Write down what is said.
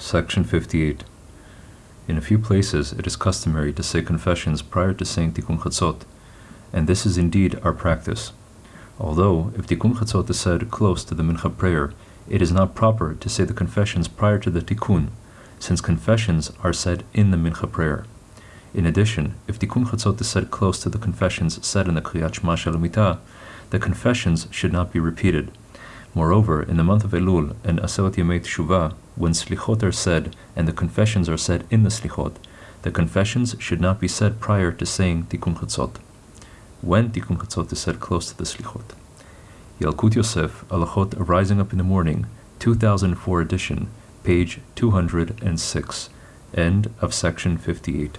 Section 58. In a few places, it is customary to say confessions prior to saying Tikkun Chatzot, and this is indeed our practice. Although, if Tikkun Chatzot is said close to the Mincha prayer, it is not proper to say the confessions prior to the Tikkun, since confessions are said in the Mincha prayer. In addition, if Tikkun Chatzot is said close to the confessions said in the Kriyat Shema She'al HaMita, the confessions should not be repeated. Moreover, in the month of Elul and Aseret Yemei Teshuvah, when Slichot are said and the confessions are said in the Slichot, the confessions should not be said prior to saying Tikkun Chatzot. When Tikkun Chatzot is said close to the Slichot. Yalkut Yosef, Halachot Rising Up in the Morning, 2004 edition, page 206, end of section 58.